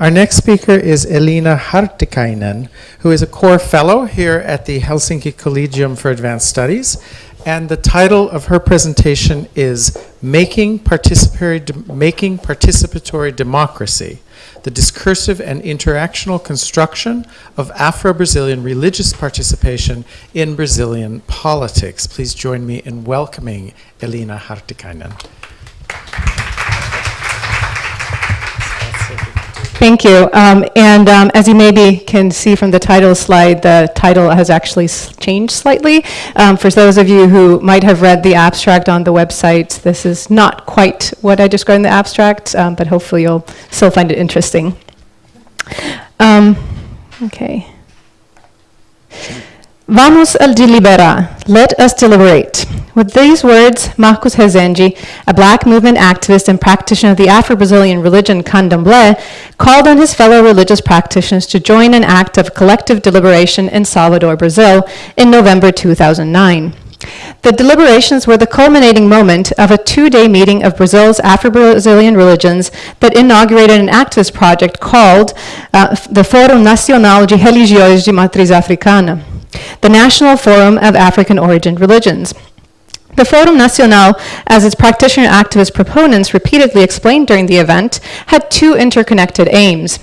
Our next speaker is Elina Hartikainen, who is a core fellow here at the Helsinki Collegium for Advanced Studies. And the title of her presentation is Making Participatory, Making Participatory Democracy The Discursive and Interactional Construction of Afro Brazilian Religious Participation in Brazilian Politics. Please join me in welcoming Elina Hartikainen. Thank you. Um, and um, as you maybe can see from the title slide, the title has actually changed slightly. Um, for those of you who might have read the abstract on the website, this is not quite what I described in the abstract, um, but hopefully you'll still find it interesting. Um, okay. Vamos a deliberar. Let us deliberate. With these words, Marcos Rezende, a black movement activist and practitioner of the Afro-Brazilian religion Candomblé, called on his fellow religious practitioners to join an act of collective deliberation in Salvador, Brazil, in November 2009. The deliberations were the culminating moment of a two-day meeting of Brazil's Afro-Brazilian religions that inaugurated an activist project called uh, the Fórum Nacional de Religiões de Matriz Africana, the National Forum of African Origin Religions. The Forum Nacional, as its practitioner activist proponents repeatedly explained during the event, had two interconnected aims.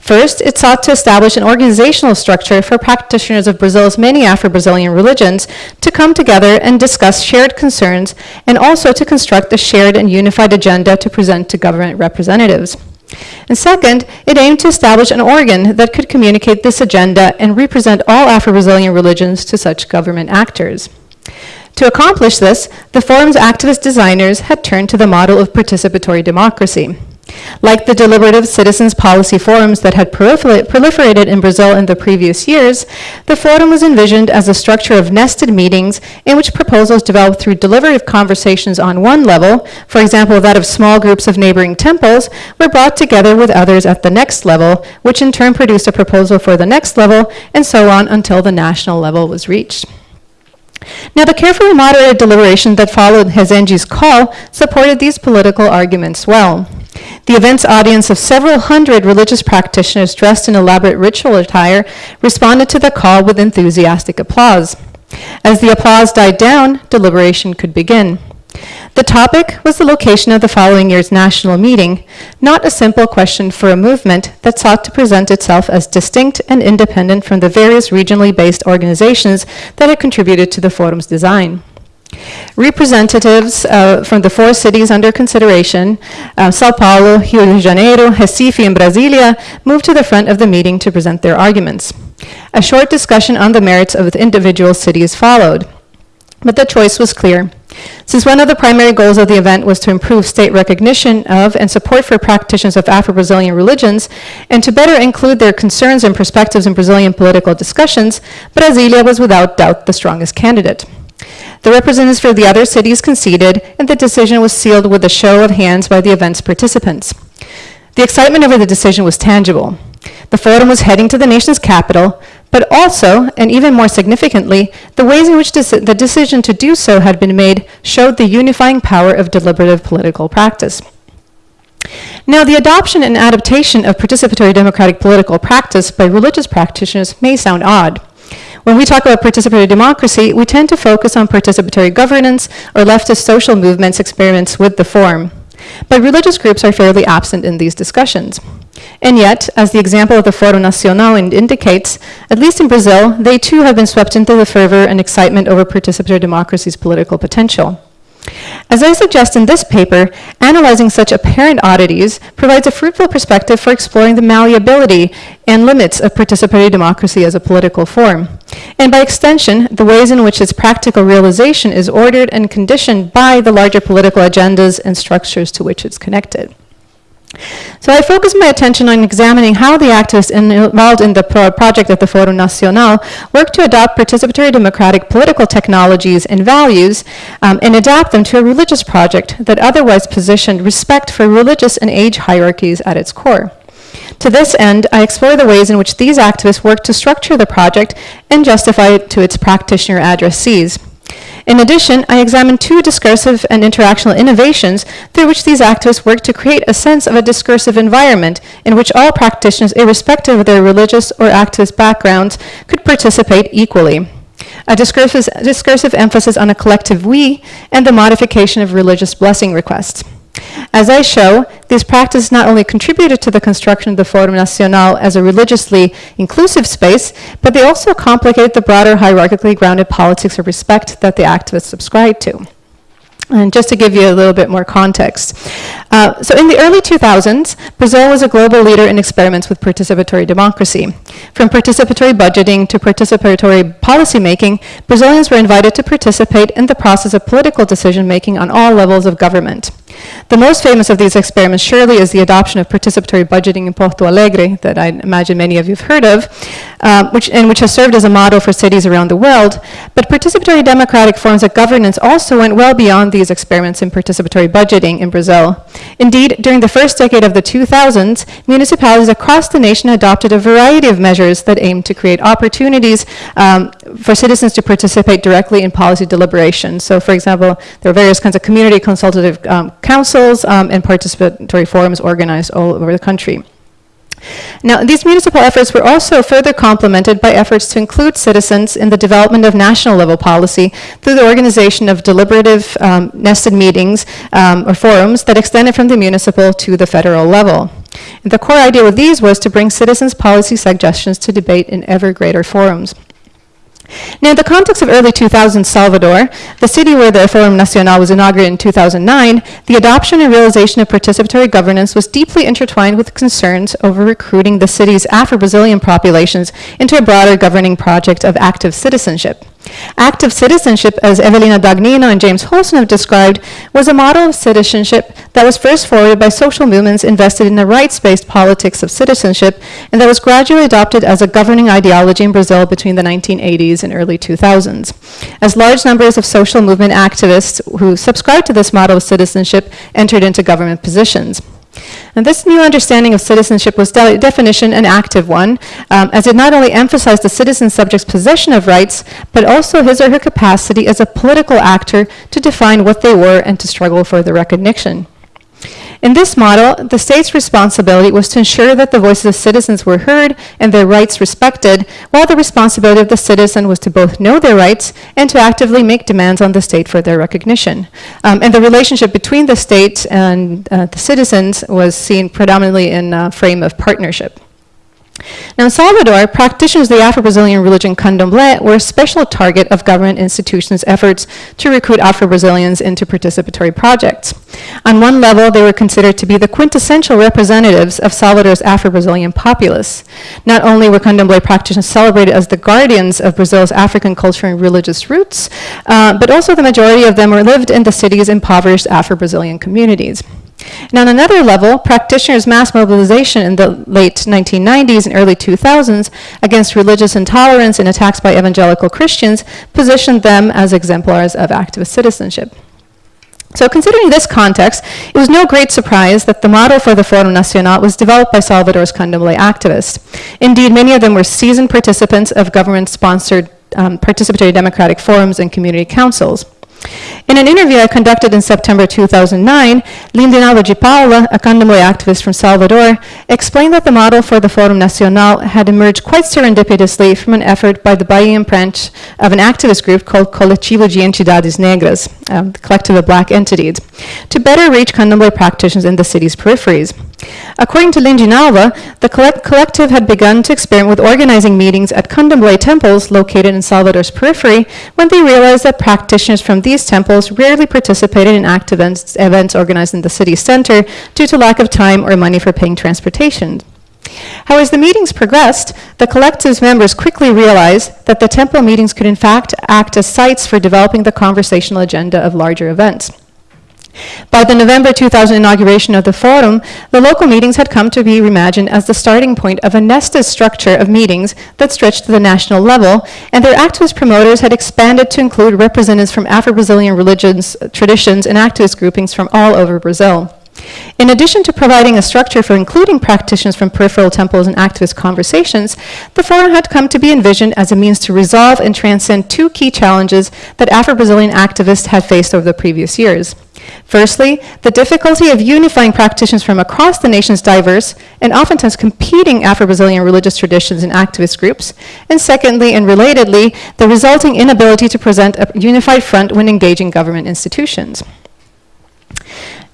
First, it sought to establish an organizational structure for practitioners of Brazil's many Afro Brazilian religions to come together and discuss shared concerns and also to construct a shared and unified agenda to present to government representatives. And second, it aimed to establish an organ that could communicate this agenda and represent all Afro Brazilian religions to such government actors. To accomplish this, the forum's activist designers had turned to the model of participatory democracy. Like the deliberative citizens policy forums that had proliferated in Brazil in the previous years, the forum was envisioned as a structure of nested meetings in which proposals developed through deliberative conversations on one level, for example, that of small groups of neighboring temples, were brought together with others at the next level, which in turn produced a proposal for the next level, and so on until the national level was reached. Now, the carefully moderated deliberation that followed Rezende's call supported these political arguments well. The event's audience of several hundred religious practitioners dressed in elaborate ritual attire responded to the call with enthusiastic applause. As the applause died down, deliberation could begin. The topic was the location of the following year's national meeting, not a simple question for a movement that sought to present itself as distinct and independent from the various regionally based organizations that had contributed to the forum's design. Representatives uh, from the four cities under consideration, uh, Sao Paulo, Rio de Janeiro, Recife, and Brasilia, moved to the front of the meeting to present their arguments. A short discussion on the merits of the individual cities followed. But the choice was clear. Since one of the primary goals of the event was to improve state recognition of and support for practitioners of Afro Brazilian religions, and to better include their concerns and perspectives in Brazilian political discussions, Brasilia was without doubt the strongest candidate. The representatives for the other cities conceded, and the decision was sealed with a show of hands by the event's participants. The excitement over the decision was tangible. The forum was heading to the nation's capital, but also, and even more significantly, the ways in which the decision to do so had been made showed the unifying power of deliberative political practice. Now, the adoption and adaptation of participatory democratic political practice by religious practitioners may sound odd. When we talk about participatory democracy, we tend to focus on participatory governance or leftist social movements' experiments with the form. But religious groups are fairly absent in these discussions. And yet, as the example of the Foro Nacional indicates, at least in Brazil, they too have been swept into the fervor and excitement over participatory democracy's political potential. As I suggest in this paper, analyzing such apparent oddities provides a fruitful perspective for exploring the malleability and limits of participatory democracy as a political form, and by extension, the ways in which its practical realization is ordered and conditioned by the larger political agendas and structures to which it's connected. So I focused my attention on examining how the activists involved in the pro project at the Foro Nacional work to adopt participatory democratic political technologies and values um, and adapt them to a religious project that otherwise positioned respect for religious and age hierarchies at its core. To this end, I explore the ways in which these activists work to structure the project and justify it to its practitioner addressees. In addition, I examined two discursive and interactional innovations through which these activists worked to create a sense of a discursive environment in which all practitioners, irrespective of their religious or activist backgrounds, could participate equally. A discursive, discursive emphasis on a collective we and the modification of religious blessing requests. As I show, these practices not only contributed to the construction of the Forum Nacional as a religiously inclusive space, but they also complicated the broader hierarchically grounded politics of respect that the activists subscribed to. And just to give you a little bit more context. Uh, so in the early 2000s, Brazil was a global leader in experiments with participatory democracy. From participatory budgeting to participatory policymaking, Brazilians were invited to participate in the process of political decision making on all levels of government. The most famous of these experiments surely is the adoption of participatory budgeting in Porto Alegre, that I imagine many of you have heard of, uh, which, and which has served as a model for cities around the world. But participatory democratic forms of governance also went well beyond these experiments in participatory budgeting in Brazil. Indeed, during the first decade of the 2000s, municipalities across the nation adopted a variety of measures that aimed to create opportunities um, for citizens to participate directly in policy deliberation. So, for example, there are various kinds of community consultative um, councils um, and participatory forums organized all over the country. Now, these municipal efforts were also further complemented by efforts to include citizens in the development of national level policy through the organization of deliberative um, nested meetings um, or forums that extended from the municipal to the federal level. And the core idea with these was to bring citizens' policy suggestions to debate in ever greater forums. Now, in the context of early 2000 Salvador, the city where the Forum Nacional was inaugurated in 2009, the adoption and realization of participatory governance was deeply intertwined with concerns over recruiting the city's Afro-Brazilian populations into a broader governing project of active citizenship. Active citizenship, as Evelina Dagnino and James Holston have described, was a model of citizenship that was first forwarded by social movements invested in a rights-based politics of citizenship and that was gradually adopted as a governing ideology in Brazil between the 1980s and early 2000s. As large numbers of social movement activists who subscribed to this model of citizenship entered into government positions. And this new understanding of citizenship was de definition an active one, um, as it not only emphasized the citizen subject's possession of rights, but also his or her capacity as a political actor to define what they were and to struggle for their recognition. In this model, the state's responsibility was to ensure that the voices of citizens were heard and their rights respected, while the responsibility of the citizen was to both know their rights and to actively make demands on the state for their recognition. Um, and the relationship between the state and uh, the citizens was seen predominantly in a frame of partnership. Now, in Salvador, practitioners of the Afro-Brazilian religion Candomblé were a special target of government institutions' efforts to recruit Afro-Brazilians into participatory projects. On one level, they were considered to be the quintessential representatives of Salvador's Afro-Brazilian populace. Not only were Candomblé practitioners celebrated as the guardians of Brazil's African culture and religious roots, uh, but also the majority of them were lived in the city's impoverished Afro-Brazilian communities. And on another level, practitioners' mass mobilization in the late 1990s and early 2000s against religious intolerance and attacks by evangelical Christians positioned them as exemplars of activist citizenship. So considering this context, it was no great surprise that the model for the Forum Nacional was developed by Salvador's Candomblé activists. Indeed, many of them were seasoned participants of government-sponsored um, participatory democratic forums and community councils. In an interview I conducted in September 2009, Lindinalva de Paula, a Candomblé activist from Salvador, explained that the model for the Forum Nacional had emerged quite serendipitously from an effort by the Bahian branch of an activist group called Coletivo de Entidades Negras, um, the collective of black entities, to better reach Candomblé practitioners in the city's peripheries. According to Lindinalva, the collect collective had begun to experiment with organizing meetings at Candomblé temples located in Salvador's periphery when they realized that practitioners from these temples rarely participated in active events, events organized in the city center due to lack of time or money for paying transportation. However, as the meetings progressed, the collective's members quickly realized that the temple meetings could in fact act as sites for developing the conversational agenda of larger events. By the November 2000 inauguration of the forum, the local meetings had come to be reimagined as the starting point of a nested structure of meetings that stretched to the national level, and their activist promoters had expanded to include representatives from Afro-Brazilian religions, traditions, and activist groupings from all over Brazil. In addition to providing a structure for including practitioners from peripheral temples and activist conversations, the forum had come to be envisioned as a means to resolve and transcend two key challenges that Afro-Brazilian activists had faced over the previous years. Firstly, the difficulty of unifying practitioners from across the nation's diverse and oftentimes competing Afro-Brazilian religious traditions and activist groups. And secondly, and relatedly, the resulting inability to present a unified front when engaging government institutions.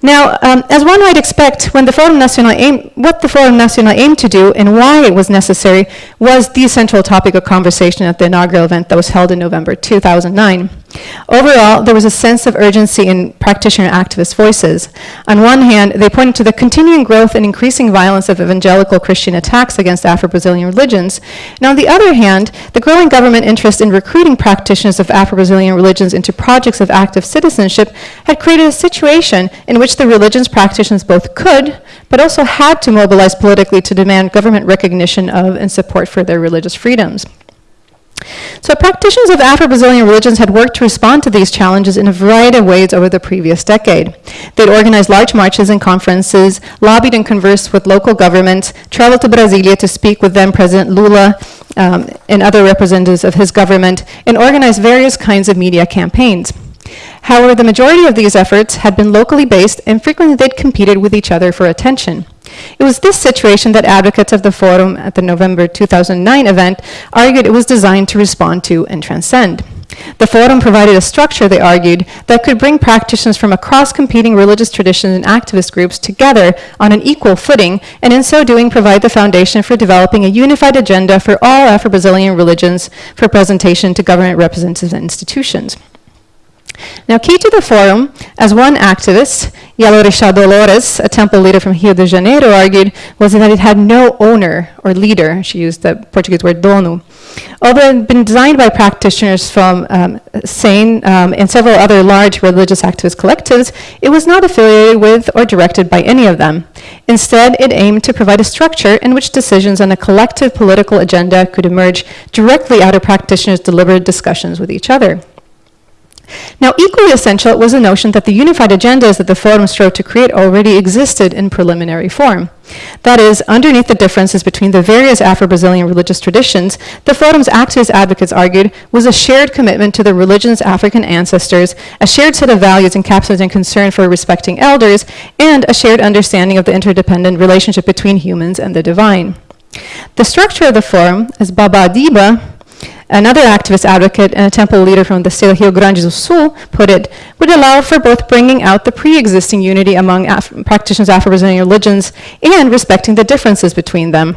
Now, um, as one might expect, when the Forum Nacional aim, what the Forum Nacional aimed to do and why it was necessary was the central topic of conversation at the inaugural event that was held in November 2009. Overall, there was a sense of urgency in practitioner activist voices. On one hand, they pointed to the continuing growth and increasing violence of evangelical Christian attacks against Afro-Brazilian religions. And on the other hand, the growing government interest in recruiting practitioners of Afro-Brazilian religions into projects of active citizenship had created a situation in which the religion's practitioners both could, but also had to mobilize politically to demand government recognition of and support for their religious freedoms. So practitioners of Afro-Brazilian religions had worked to respond to these challenges in a variety of ways over the previous decade. They'd organized large marches and conferences, lobbied and conversed with local governments, traveled to Brasilia to speak with then President Lula um, and other representatives of his government, and organized various kinds of media campaigns. However, the majority of these efforts had been locally based and frequently they'd competed with each other for attention. It was this situation that advocates of the Forum at the November 2009 event argued it was designed to respond to and transcend. The Forum provided a structure, they argued, that could bring practitioners from across competing religious traditions and activist groups together on an equal footing, and in so doing provide the foundation for developing a unified agenda for all Afro-Brazilian religions for presentation to government representatives and institutions. Now, key to the forum, as one activist, Yalo Yalorixá Dolores, a temple leader from Rio de Janeiro, argued, was that it had no owner or leader. She used the Portuguese word dono. Although it had been designed by practitioners from um, SANE um, and several other large religious activist collectives, it was not affiliated with or directed by any of them. Instead, it aimed to provide a structure in which decisions on a collective political agenda could emerge directly out of practitioners' deliberate discussions with each other. Now, equally essential was the notion that the unified agendas that the Forum strove to create already existed in preliminary form. That is, underneath the differences between the various Afro-Brazilian religious traditions, the Forum's activist advocates argued was a shared commitment to the religion's African ancestors, a shared set of values encapsulating concern for respecting elders, and a shared understanding of the interdependent relationship between humans and the divine. The structure of the Forum, as Baba Adiba, Another activist advocate and a temple leader from the state of Rio Grande do Sul put it, would allow for both bringing out the pre-existing unity among Af practitioners of Afro-Brazilian religions and respecting the differences between them.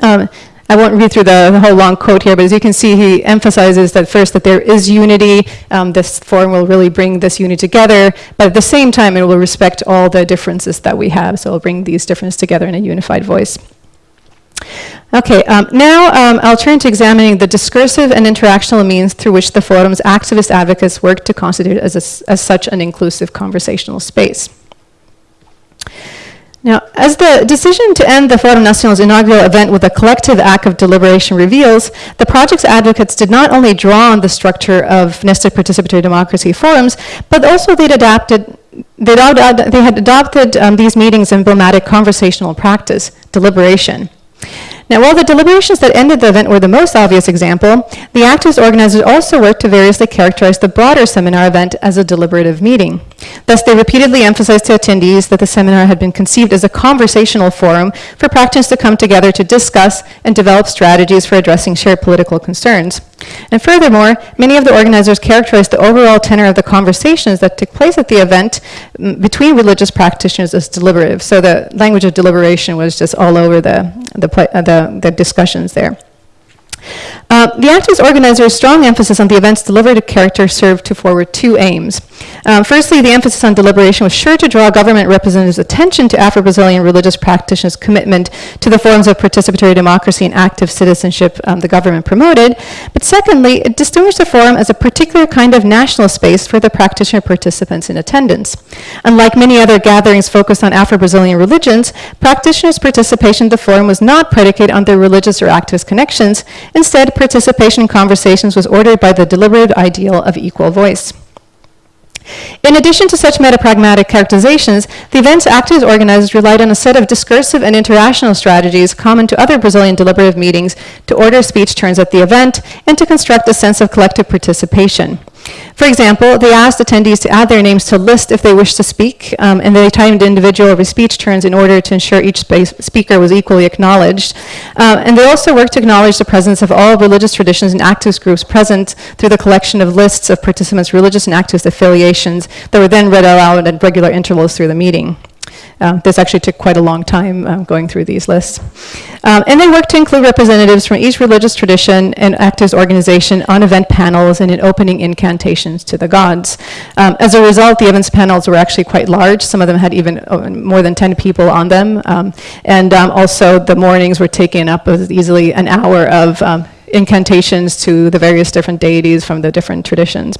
Um, I won't read through the, the, whole long quote here, but as you can see, he emphasizes that first that there is unity. Um, this forum will really bring this unity together, but at the same time, it will respect all the differences that we have. So it'll bring these differences together in a unified voice. Okay, um, now um, I'll turn to examining the discursive and interactional means through which the forum's activist advocates work to constitute as, a, as such an inclusive conversational space. Now, as the decision to end the Forum Nacional's inaugural event with a collective act of deliberation reveals, the project's advocates did not only draw on the structure of nested participatory democracy forums, but also they'd adapted they had adopted um, these meetings emblematic conversational practice, deliberation. Now, while the deliberations that ended the event were the most obvious example, the activist organizers also worked to variously characterize the broader seminar event as a deliberative meeting. Thus, they repeatedly emphasized to attendees that the seminar had been conceived as a conversational forum for practitioners to come together to discuss and develop strategies for addressing shared political concerns. And furthermore, many of the organizers characterized the overall tenor of the conversations that took place at the event between religious practitioners as deliberative. So the language of deliberation was just all over the, the, uh, the, the discussions there. Uh, the activist organizer's strong emphasis on the event's deliberative character served to forward two aims. Um, firstly, the emphasis on deliberation was sure to draw government representatives' attention to Afro-Brazilian religious practitioners' commitment to the forms of participatory democracy and active citizenship um, the government promoted. But secondly, it distinguished the forum as a particular kind of national space for the practitioner participants in attendance. Unlike many other gatherings focused on Afro-Brazilian religions, practitioners' participation in the forum was not predicated on their religious or activist connections. Instead, participation in conversations was ordered by the deliberative ideal of equal voice. In addition to such metapragmatic characterizations, the event's actors organizers relied on a set of discursive and interactional strategies common to other Brazilian deliberative meetings to order speech turns at the event and to construct a sense of collective participation. For example, they asked attendees to add their names to a list if they wished to speak, um, and they timed individual speech turns in order to ensure each speaker was equally acknowledged. Uh, and they also worked to acknowledge the presence of all religious traditions and activist groups present through the collection of lists of participants' religious and activist affiliations that were then read aloud at regular intervals through the meeting. Uh, this actually took quite a long time um, going through these lists. Um, and they worked to include representatives from each religious tradition and actors organization on event panels and in opening incantations to the gods. Um, as a result, the events panels were actually quite large. Some of them had even uh, more than 10 people on them. Um, and um, also the mornings were taken up with easily an hour of um, incantations to the various different deities from the different traditions.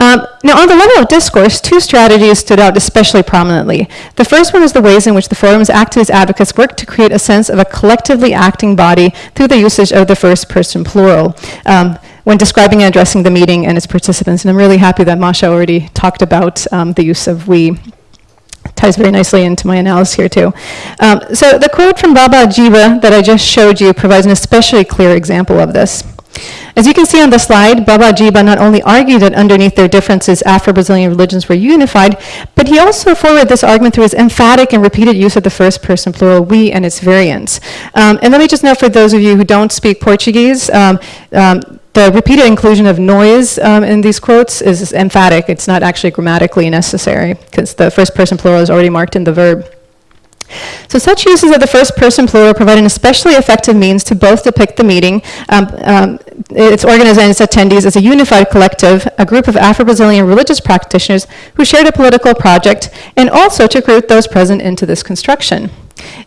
Um, now, on the level of discourse, two strategies stood out especially prominently. The first one is the ways in which the forum's activist advocates worked to create a sense of a collectively acting body through the usage of the first person plural. Um, when describing and addressing the meeting and its participants. And I'm really happy that Masha already talked about um, the use of we ties very nicely into my analysis here too. Um, so the quote from Baba Diba that I just showed you provides an especially clear example of this. As you can see on the slide, Baba Diba not only argued that underneath their differences, Afro-Brazilian religions were unified, but he also forwarded this argument through his emphatic and repeated use of the first person plural we and its variants. Um, and let me just note for those of you who don't speak Portuguese, um, um, the repeated inclusion of nós um, in these quotes is emphatic. It's not actually grammatically necessary because the first person plural is already marked in the verb. So such uses of the first person plural provide an especially effective means to both depict the meeting, um, um, its organizers and its attendees as a unified collective, a group of Afro-Brazilian religious practitioners who shared a political project, and also to recruit those present into this construction.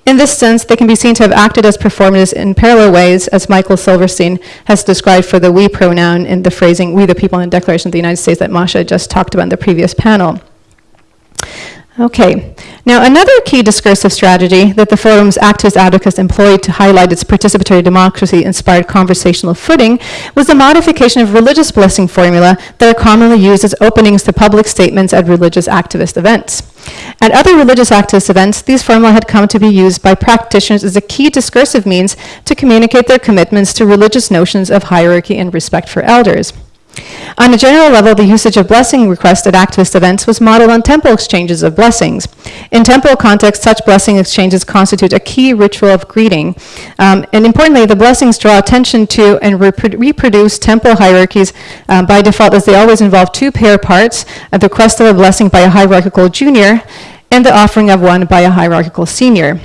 In this sense, they can be seen to have acted as performers in parallel ways, as Michael Silverstein has described for the we pronoun in the phrasing, we the people in the Declaration of the United States that Masha just talked about in the previous panel. Okay, now another key discursive strategy that the forum's activist advocates employed to highlight its participatory democracy-inspired conversational footing was the modification of religious blessing formula that are commonly used as openings to public statements at religious activist events. At other religious activist events, these formula had come to be used by practitioners as a key discursive means to communicate their commitments to religious notions of hierarchy and respect for elders. On a general level, the usage of blessing requests at activist events was modeled on temple exchanges of blessings. In temple context, such blessing exchanges constitute a key ritual of greeting. Um, and importantly, the blessings draw attention to and repro reproduce temple hierarchies um, by default as they always involve two pair parts, the request of a blessing by a hierarchical junior and the offering of one by a hierarchical senior.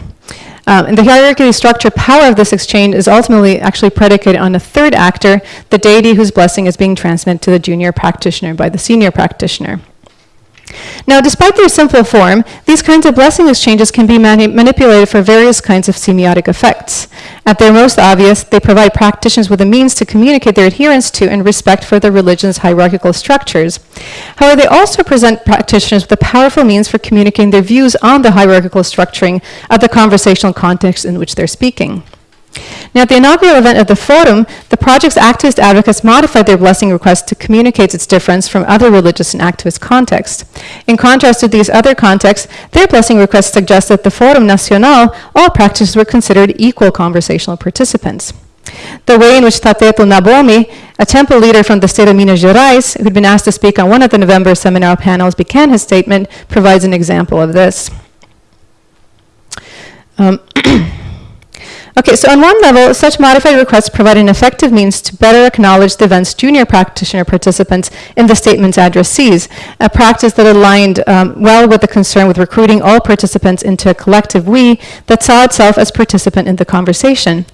Um, and the hierarchically structured power of this exchange is ultimately actually predicated on a third actor, the deity whose blessing is being transmitted to the junior practitioner by the senior practitioner. Now, despite their simple form, these kinds of blessing exchanges can be mani manipulated for various kinds of semiotic effects. At their most obvious, they provide practitioners with a means to communicate their adherence to and respect for the religion's hierarchical structures. However, they also present practitioners with a powerful means for communicating their views on the hierarchical structuring of the conversational context in which they're speaking. Now, at the inaugural event of the Forum, the project's activist advocates modified their blessing request to communicate its difference from other religious and activist contexts. In contrast to these other contexts, their blessing request suggests that the Forum Nacional, all practitioners were considered equal conversational participants. The way in which Tateto Nabomi, a temple leader from the state of Minas Gerais, who'd been asked to speak on one of the November seminar panels, began his statement, provides an example of this. Um, Okay, so on one level, such modified requests provide an effective means to better acknowledge the event's junior practitioner participants in the statement's addressees, a practice that aligned um, well with the concern with recruiting all participants into a collective we that saw itself as participant in the conversation.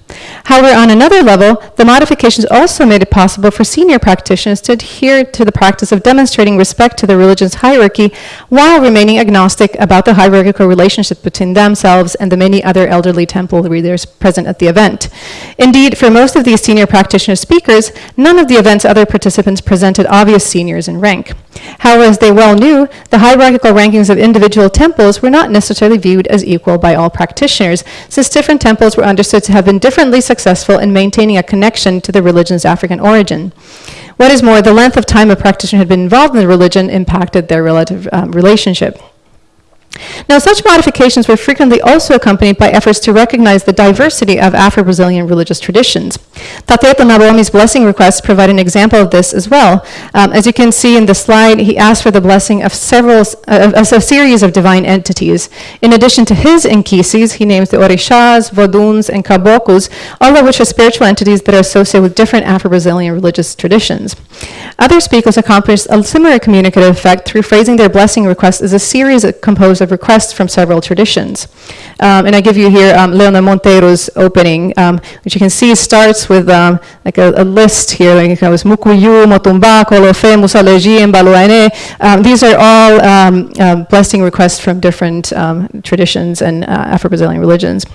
However, on another level, the modifications also made it possible for senior practitioners to adhere to the practice of demonstrating respect to the religion's hierarchy while remaining agnostic about the hierarchical relationship between themselves and the many other elderly temple present present at the event. Indeed, for most of these senior practitioner speakers, none of the event's other participants presented obvious seniors in rank. However, as they well knew, the hierarchical rankings of individual temples were not necessarily viewed as equal by all practitioners, since different temples were understood to have been differently successful in maintaining a connection to the religion's African origin. What is more, the length of time a practitioner had been involved in the religion impacted their relative um, relationship. Now, such modifications were frequently also accompanied by efforts to recognize the diversity of Afro-Brazilian religious traditions. Tateto Nabomi's blessing requests provide an example of this as well. Um, as you can see in the slide, he asked for the blessing of several, uh, of a series of divine entities. In addition to his inquices, he names the Orishas, Voduns, and Caboclos, all of which are spiritual entities that are associated with different Afro-Brazilian religious traditions. Other speakers accomplished a similar communicative effect through phrasing their blessing request as a series composed of requests from several traditions. Um, and I give you here um, Leona Monteiro's opening, um, which you can see starts with um, like a, a, list here, like it was Mukuyu, Motumba, Kolofe, Musaleji, and Baluane. Um, these are all um, um, blessing requests from different um, traditions and uh, Afro-Brazilian religions.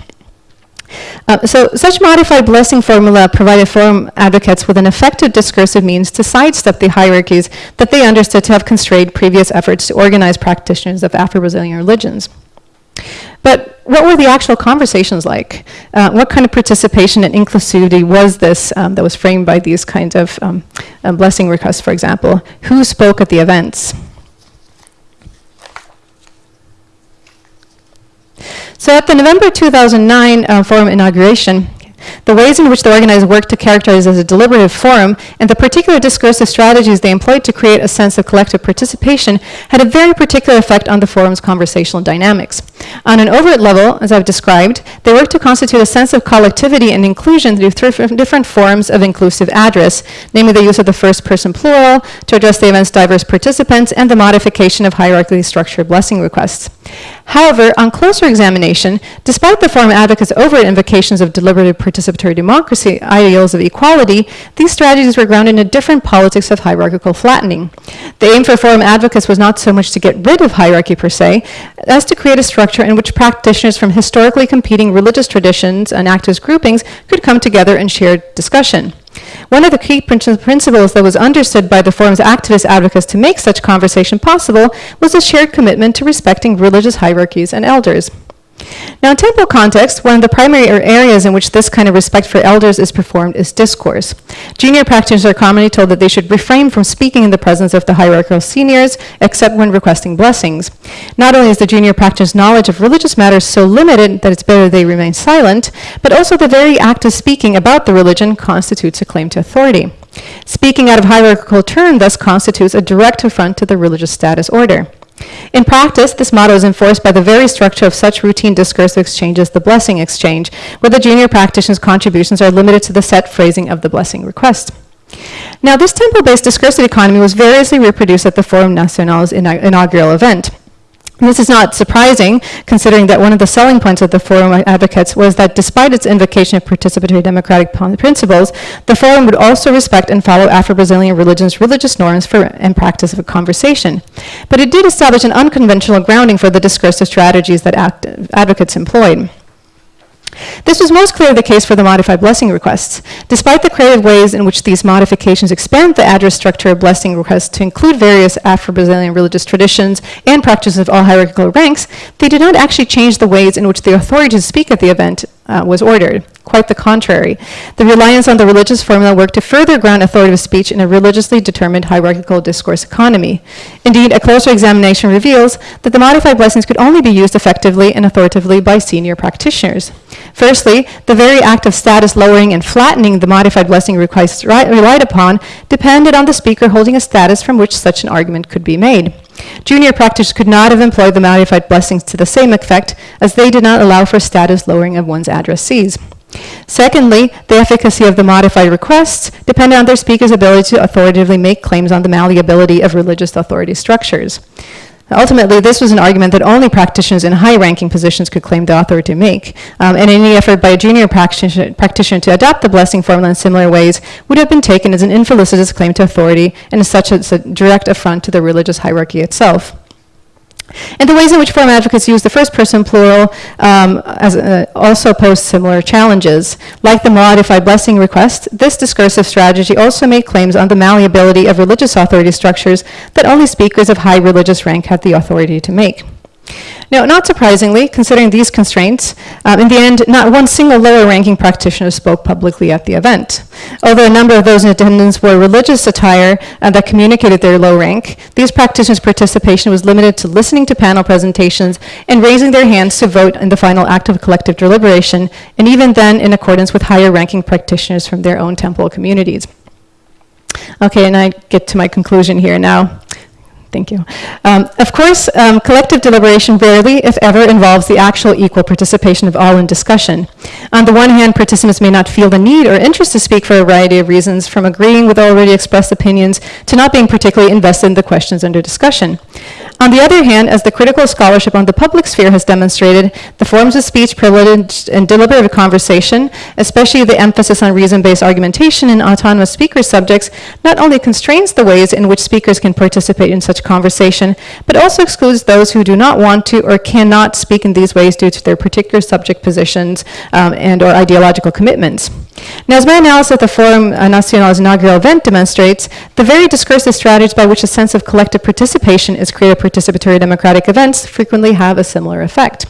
Uh, so such modified blessing formula provided forum advocates with an effective discursive means to sidestep the hierarchies that they understood to have constrained previous efforts to organize practitioners of Afro-Brazilian religions. But what were the actual conversations like? Uh, what kind of participation and inclusivity was this um, that was framed by these kinds of um, uh, blessing requests, for example? Who spoke at the events? So at the November 2009 uh, forum inauguration, the ways in which the organizers worked to characterize as a deliberative forum, and the particular discursive strategies they employed to create a sense of collective participation had a very particular effect on the forum's conversational dynamics. On an overt level, as I've described, they work to constitute a sense of collectivity and inclusion through different forms of inclusive address, namely the use of the first person plural to address the event's diverse participants and the modification of hierarchically structured blessing requests. However, on closer examination, despite the forum advocates' overt invocations of deliberative participatory democracy, ideals of equality, these strategies were grounded in a different politics of hierarchical flattening. The aim for forum advocates was not so much to get rid of hierarchy per se, as to create a structure in which practitioners from historically competing religious traditions and activist groupings could come together in shared discussion. One of the key principles that was understood by the forum's activist advocates to make such conversation possible was a shared commitment to respecting religious hierarchies and elders. Now, in temple context, one of the primary areas in which this kind of respect for elders is performed is discourse. Junior practitioners are commonly told that they should refrain from speaking in the presence of the hierarchical seniors, except when requesting blessings. Not only is the junior practitioner's knowledge of religious matters so limited that it's better they remain silent, but also the very act of speaking about the religion constitutes a claim to authority. Speaking out of hierarchical turn thus constitutes a direct affront to the religious status order. In practice, this motto is enforced by the very structure of such routine discursive exchanges, the blessing exchange, where the junior practitioner's contributions are limited to the set phrasing of the blessing request. Now, this temple-based discursive economy was variously reproduced at the Forum Nacional's inaugural event. This is not surprising, considering that one of the selling points of the Forum advocates was that despite its invocation of participatory democratic principles, the Forum would also respect and follow Afro-Brazilian religion's religious norms for and practice of a conversation. But it did establish an unconventional grounding for the discursive strategies that advocates employed. This was most clearly the case for the modified blessing requests. Despite the creative ways in which these modifications expand the address structure of blessing requests to include various Afro-Brazilian religious traditions and practices of all hierarchical ranks, they did not actually change the ways in which the authority to speak at the event uh, was ordered. Quite the contrary. The reliance on the religious formula worked to further ground authoritative speech in a religiously determined hierarchical discourse economy. Indeed, a closer examination reveals that the modified blessings could only be used effectively and authoritatively by senior practitioners. Firstly, the very act of status lowering and flattening the modified blessing requests relied upon depended on the speaker holding a status from which such an argument could be made. Junior practitioners could not have employed the modified blessings to the same effect as they did not allow for status lowering of one's addressees. Secondly, the efficacy of the modified requests depended on their speaker's ability to authoritatively make claims on the malleability of religious authority structures. Ultimately, this was an argument that only practitioners in high-ranking positions could claim the authority to make, um, and any effort by a junior practitioner, practitioner, to adopt the blessing formula in similar ways would have been taken as an infelicitous claim to authority and as such as a direct affront to the religious hierarchy itself. And the ways in which forum advocates use the first person plural um, as, uh, also pose similar challenges. Like the modified blessing request, this discursive strategy also made claims on the malleability of religious authority structures that only speakers of high religious rank had the authority to make. Now, not surprisingly, considering these constraints, um, in the end, not one single lower-ranking practitioner spoke publicly at the event. Although a number of those in attendance wore religious attire uh, that communicated their low rank, these practitioners' participation was limited to listening to panel presentations and raising their hands to vote in the final act of collective deliberation, and even then in accordance with higher-ranking practitioners from their own temple communities. Okay, and I get to my conclusion here now. Thank you. Um, of course, um, collective deliberation rarely, if ever, involves the actual equal participation of all in discussion. On the one hand, participants may not feel the need or interest to speak for a variety of reasons, from agreeing with already expressed opinions to not being particularly invested in the questions under discussion. On the other hand, as the critical scholarship on the public sphere has demonstrated, the forms of speech privileged and deliberative conversation, especially the emphasis on reason-based argumentation in autonomous speaker subjects, not only constrains the ways in which speakers can participate in such conversation, but also excludes those who do not want to or cannot speak in these ways due to their particular subject positions um, and or ideological commitments. Now, as my analysis of the Forum Nacional's inaugural event demonstrates, the very discursive strategies by which a sense of collective participation is created participatory democratic events frequently have a similar effect.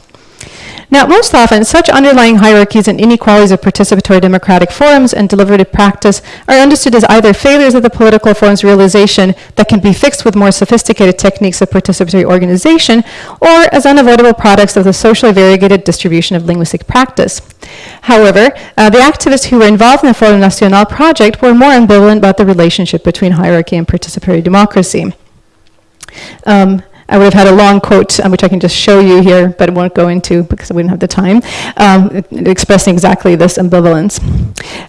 Now, most often, such underlying hierarchies and inequalities of participatory democratic forums and deliberative practice are understood as either failures of the political form's realization that can be fixed with more sophisticated techniques of participatory organization, or as unavoidable products of the socially variegated distribution of linguistic practice. However, uh, the activists who were involved in the Forum Nacional project were more ambivalent about the relationship between hierarchy and participatory democracy. Um, I would have had a long quote, um, which I can just show you here, but won't go into because we don't have the time, um, expressing exactly this ambivalence.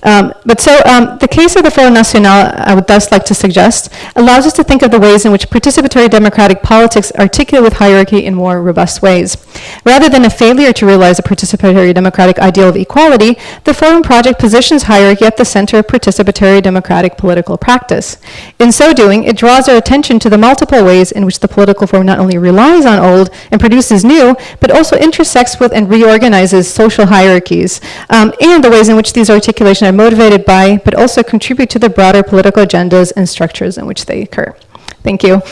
Um, but so um, the case of the Forum National, I would thus like to suggest, allows us to think of the ways in which participatory democratic politics articulate with hierarchy in more robust ways. Rather than a failure to realize a participatory democratic ideal of equality, the Forum project positions hierarchy at the center of participatory democratic political practice. In so doing, it draws our attention to the multiple ways in which the political form not only relies on old and produces new, but also intersects with and reorganizes social hierarchies, um, and the ways in which these articulations are motivated by, but also contribute to the broader political agendas and structures in which they occur. Thank you.